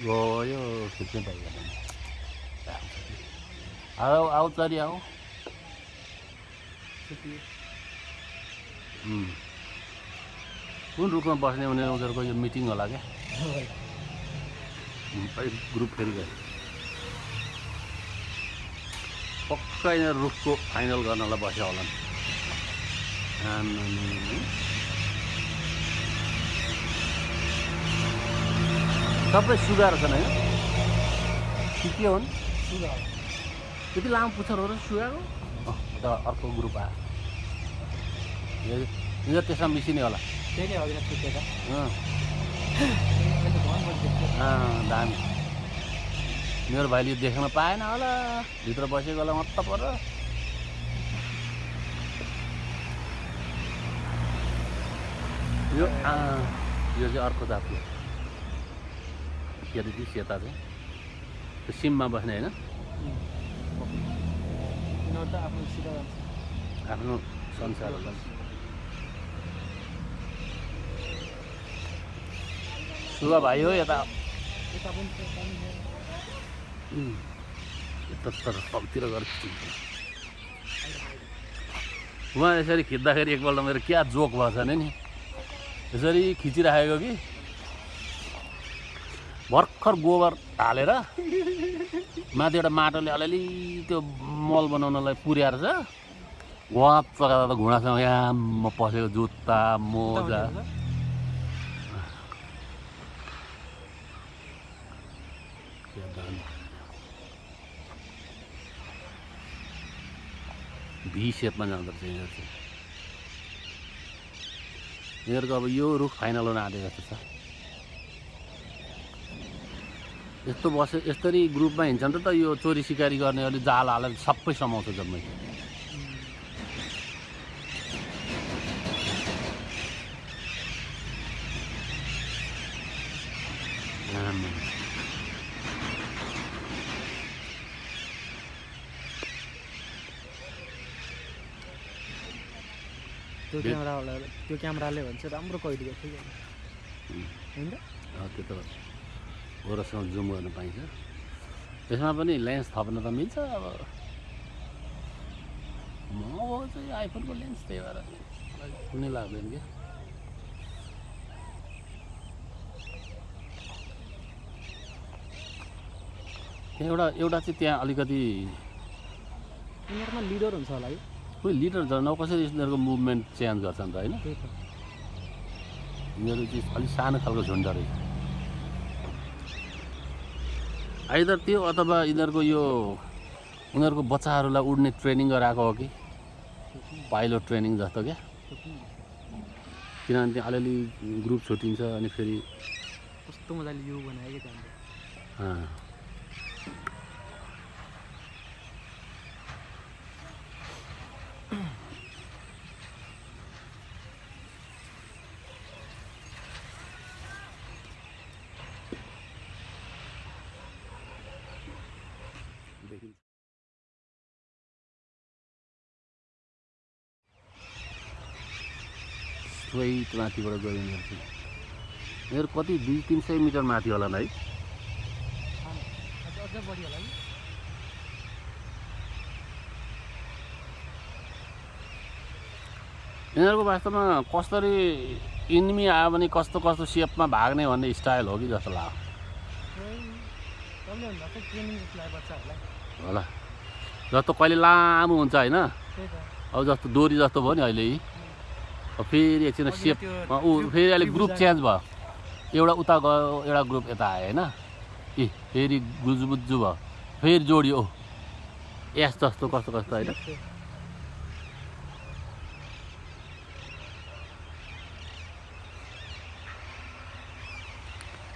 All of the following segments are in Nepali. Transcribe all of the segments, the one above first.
गयो खिच्नै पाइएन आऊ आऊ चरी आऊ. कुन रुखमा बस्ने भने उनीहरूको यो मिटिङ होला क्या अलिक ग्रुप फेरि गयो पक्का यिनीहरू रुखको फाइनल गर्नलाई बस्यो होला नि सबै सुगाएर छन् होइन? कि के हुन् त्यति लामो पुच्छर हो र सुगाएको अँ, त अर्को ग्रुप आयो। त्यसमा मिसिने होला। त्यही दामी। मेरो भाइले देख्न पाएन होला। भित्र बसेको होला मत्त पर। यो चाहिँ अर्को जातको के अरे त्यो सेता चाहिँ त्यो सिममा बस्ने होइन आफ्नो संसार सुगा भाइ हो यता यता पनि छ, यता पनि छ। उम्, यता तर तलतिर गएर खिच्नु उहाँ यसरी खिच्दाखेरि एकपल्ट मेरो क्या जोक भएछ नि यसरी खिचिराखेको कि भर्खर गोबर हालेर माथि एउटा माटोले अलिअलि त्यो मल बनाउनलाई पुर्याएर छ घुवा चलाएर त घुँडासँग याम पसेको जुत्ता मोजा। भी सेपमा जाँदो रहेछ यिनीहरू चाहिँ। यिनीहरूको अब यो रुख फाइनल हुन आँटेको जस्तो छ। यस्तो बसे यस्तरी ग्रुपमा हिँड्छन् त त यो चोरी सिकारी गर्नेहरूले जाल हालेर सबै समाउँछ जम्मै। त्यो क्यामेरावाला त्यो क्यामेराले भन्छ राम्रो कैद गर्छ कि होइन? त्यो त ओरसँग जुम गर्न पाइन्छ। त्यसमा पनि लेन्स थप्न त मिल्छ अब। म चाहिँ आइफोनको लेन्स त्यही भएर। कुनै लाग्दैन क्या। त्यहाँ एउटा एउटा चाहिँ त्यहाँ अलिकति यिनीहरूमा लिडर हुन्छ होला है। कोही लिडर झन् कसरी यिनीहरूको मुभमेन्ट चेन्ज गर्छन् त होइन। यिनीहरू चाहिँ अलिक सानो खालको झुन्ड रहेछ। आइदर त्यो अथवा यिनीहरूको यो उनीहरूको बच्चाहरूलाई उड्ने ट्रेनिङ गराएको हो कि? पाइलट ट्रेनिङ जस्तो क्या। किनभने अलिअलि ग्रुप छुट्टिन्छ अनि फेरि कस्तो मजाले यो बनायो कि स्ट्रेट माथिबाट गयो यिनीहरू चाहिँ। यिनीहरू कति दुई तिन सय मिटर माथि होला है। यिनीहरूको वास्तवमा कसरी इन्मी आयो भने कस्तो कस्तो सेपमा भाग्ने भन्ने स्टाइल हो कि जस्तो लाग्यो? बच्चाहरूलाई होला। जस्तो कहिले लामो हुन्छ होइन। अब जस्तो डोरी जस्तो भयो नि अहिले फेरि एकछिन सेप ऊ फेरि अहिले ग्रुप चेन्ज भयो। एउटा उता गयो एउटा ग्रुप यता आयो होइन। ए फेरि गुजुबुजु भयो। फेरि जोडियो। ओ यस जस्तो कस्तो कस्तो होइन।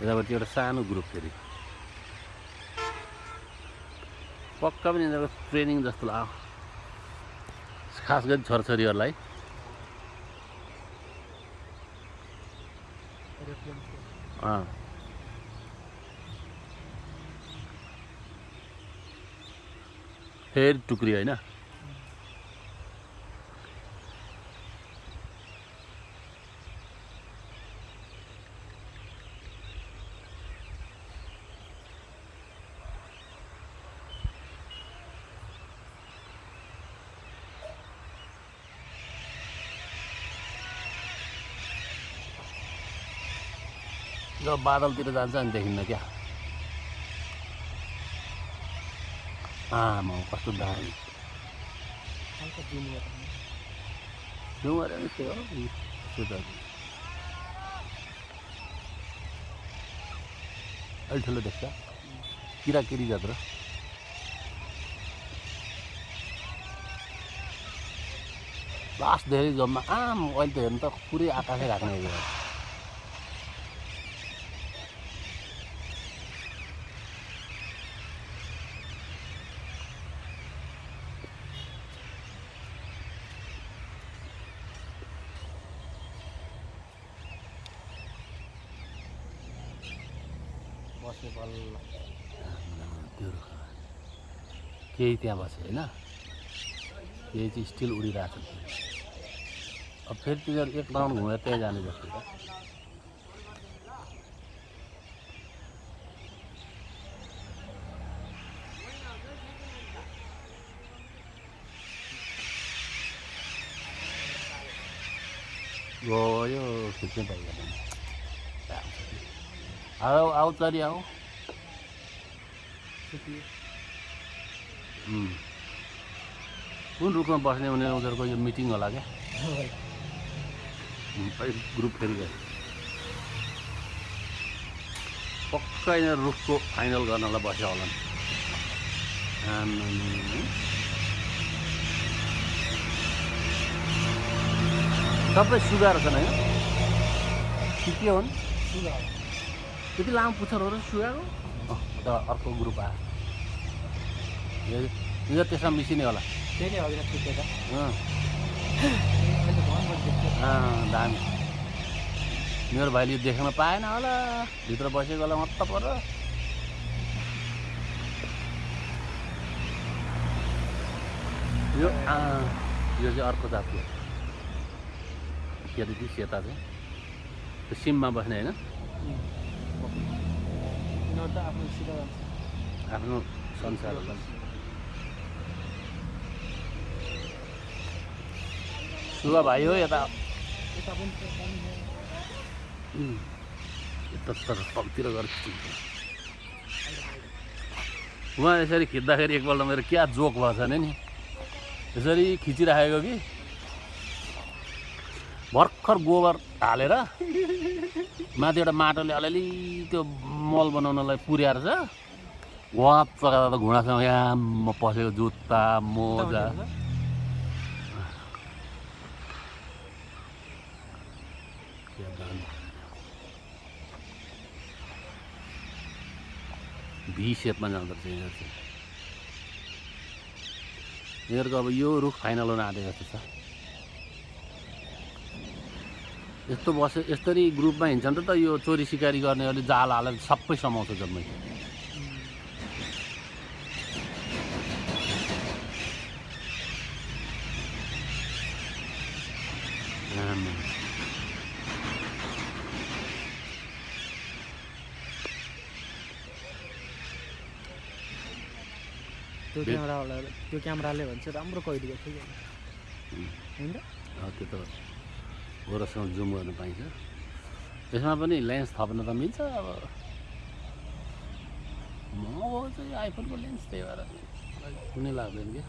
यतापट्टि एउटा सानो ग्रुप फेरि। पक्का पनि यिनीहरूको ट्रेनिङ जस्तो लाग्यो खास गरी छोराछोरीहरूलाई। थियो। अँ फेरि टुक्री होइन जब बादलतिर जान्छ अनि देखिन्न क्या। आमा कस्तो दामी। त्यो हो अलि ठुलो देख्छ। किराकिरी जत्रो लास्ट धेरै जम्मा। आम अहिले त हेर्नु त पुरै आकाशै राख्ने बस्यो बल्ल त्यो रुख केही त्यहाँ बस्यो होइन? केही चाहिँ स्टिल उडिरहेको छ। अब फेरि तिनीहरू एक राउन्ड घुमेर त्यहाँ जाने जस्तो छ। गयो खिच्नै पाइएन आऊ आऊ चरी आऊ सुत्यो उम्. कुन रुखमा बस्ने भने उनीहरूको यो मिटिङ होला क्या? ग्रुप फेरि गयो। पक्का यिनीहरू रुखको फाइनल गर्नलाई बस्यो होला नि। सबै सुगाएर छन् होइन कि के हुन् सुगा त्यति लामो पुच्छरहरू अँ, त अर्को ग्रुप आयो यो- त्यसमा मिसिने होला दामी मेरो भाइले देख्न पाएन होला भित्र बसेको होला मत्त पर यो यो चाहिँ अर्को जातको के अरे सेता चाहिँ त्यो सिममा बस्ने होइन आफ्नो संसार सुगा भाइ हो यता यता पनि छ, पानी छ। उम्, यता तर तलतिर गएर खिच्नु उहाँ यसरी खिच्दाखेरि एकपल्ट मेरो क्या जोक भएछ भने नि यसरी खिचिराखेको कि भर्खर गोबर हालेर माथि एउटा माटोले अलिअलि त्यो मल बनाउनलाई पुर्याएर छ वाप चगाएर त घुँडासँग याम पसेको जुत्ता मोजा। भी सेपमा जाँदो रहेछ यिनीहरू चाहिँ। यिनीहरूको अब यो रुख फाइनल हुन आँटेको जस्तो छ। यस्तो बसे यस्तरी ग्रुपमा हिँड्छन् र त यो चोरी सिकारी गर्नेहरूले जाल हालेर सबै समाउँछ जम्मै। त्यो क्यामेरावाला त्यो क्यामेराले भन्छ राम्रो कहिले ठिक होइन? त त्यो त गोरससँग जुम गर्न पाइन्छ। यसमा पनि लेन्स थप्न त मिल्छ अब। महँगो चाहिँ आइफोनको लेन्स त्यही भएर कुनै लाग्दैन क्या।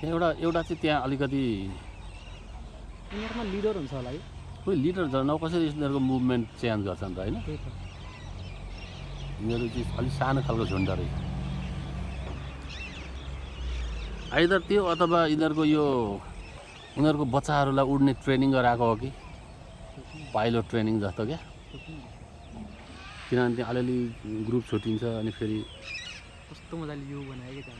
त्यहाँ एउटा एउटा चाहिँ त्यहाँ अलिकति यिनीहरूमा लिडर हुन्छ होला है। कोही लिडर झन् अब कसरी यिनीहरूको मुभमेन्ट चेन्ज गर्छन् त होइन? यिनीहरू चाहिँ अलिक सानो खालको झुन्ड रहेछ। आइदर त्यो अथवा यिनीहरूको यो उनीहरूको बच्चाहरूलाई उड्ने ट्रेनिङ गराएको हो कि? पाइलट ट्रेनिङ जस्तो क्या? किनभने त्यहाँ अलिअलि ग्रुप छुट्टिन्छ अनि फेरि कस्तो मजाले यो बनायो क्या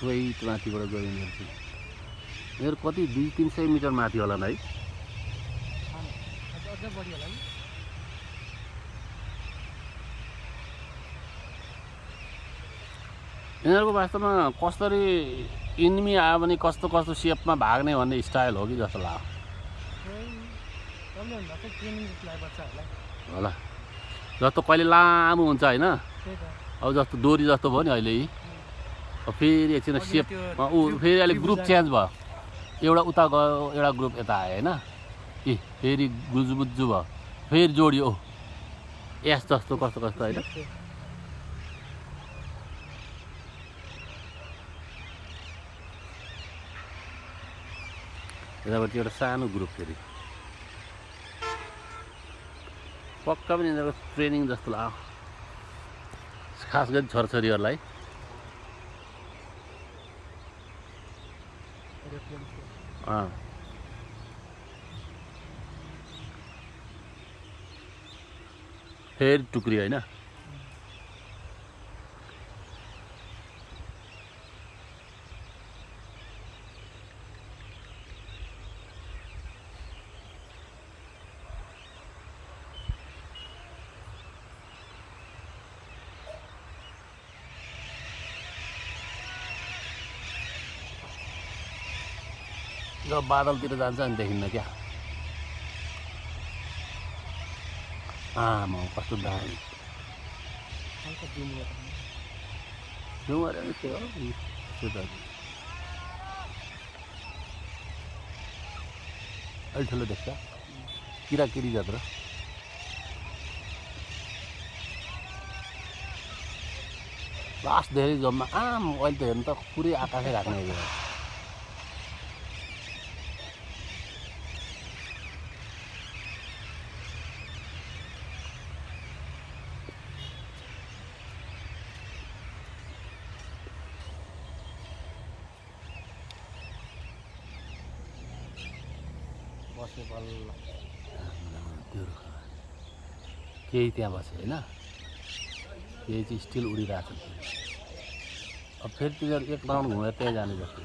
स्वेत माथिबाट गयो उनीहरू चाहिँ उनीहरू कति दुई तिन सय मिटर माथि होला है। यिनीहरूको वास्तवमा कसरी इन्मी आयो भने कस्तो कस्तो सेपमा भाग्ने भन्ने स्टाइल हो कि जस्तो लाग्यो? होला। जस्तो कहिले लामो हुन्छ होइन। अब जस्तो डोरी जस्तो भयो नि अहिले फेरि एकछिन सेप ऊ फेरि अहिले त्रिभुज ग्रुप। चेन्ज भयो एउटा उता गयो एउटा ग्रुप यता आयो होइन ए फेरि गुजुबुजु भयो फेरि जोडियो। एस जस्तो कस्तो कस्तो होइन। यतापट्टि एउटा सानो ग्रुप फेरि। पक्का पनि यिनीहरूको ट्रेनिङ जस्तो लाग्यो खास गरी छोराछोरीहरूलाई। अँ फेरि टुक्री होइन? जब बादलतिर जान्छ अनि देखिन्न क्या। आमा कस्तो दामी। त्यो त्यो त। अलि ठुलो देख्छ। किराकिरी जत्रो लास्ट धेरै जम्मा आम अहिले त हेर्नु त पुरै आकाशै राख्ने बल्ल त्यो केही त्यहाँ बस्यो होइन? केही चाहिँ स्टिल उडिरहेको छ। अब फेरि तिनीहरू एक राउन्ड घुमेर त्यहीँ जाने जस्तो